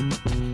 Bye.